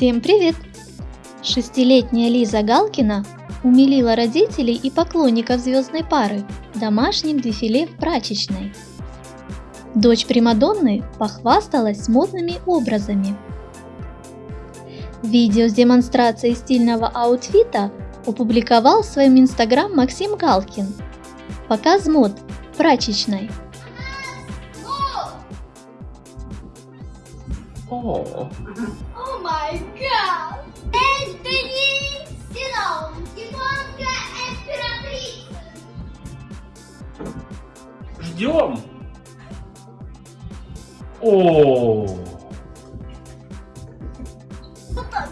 Всем привет! Шестилетняя Лиза Галкина умилила родителей и поклонников звездной пары домашним дефиле в прачечной. Дочь Примадонны похвасталась модными образами. Видео с демонстрацией стильного аутфита опубликовал в своем инстаграм Максим Галкин. Показ мод в прачечной. Гад! Энтони Синон, японская императрица. ждем. О,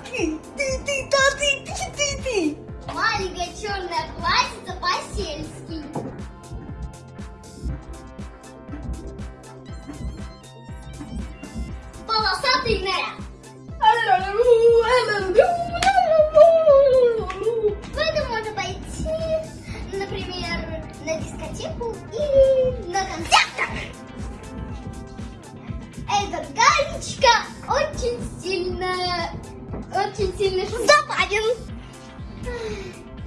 Ты, ты, ты, ты, Наряд. В этом можно пойти, например, на дискотеку или на концерт. Эта галечка очень сильная, очень сильно забавен.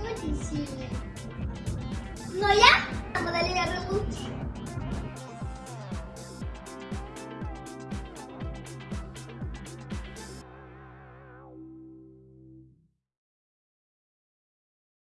Очень сильный. Но я.